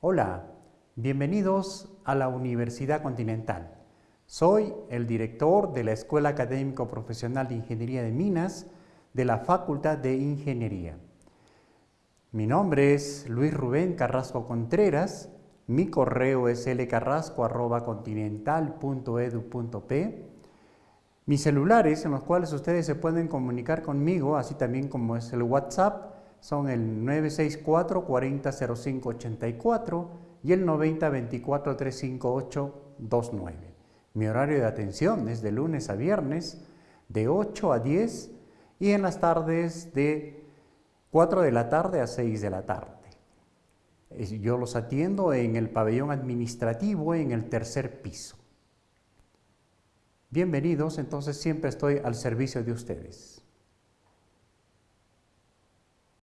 Hola, bienvenidos a la Universidad Continental. Soy el director de la Escuela Académico Profesional de Ingeniería de Minas de la Facultad de Ingeniería. Mi nombre es Luis Rubén Carrasco Contreras, mi correo es lcarrasco.continental.edu.p mis celulares en los cuales ustedes se pueden comunicar conmigo, así también como es el WhatsApp, son el 964 4005 84 y el 90 24 358 29. Mi horario de atención es de lunes a viernes de 8 a 10 y en las tardes de 4 de la tarde a 6 de la tarde. Yo los atiendo en el pabellón administrativo en el tercer piso. Bienvenidos, entonces siempre estoy al servicio de ustedes.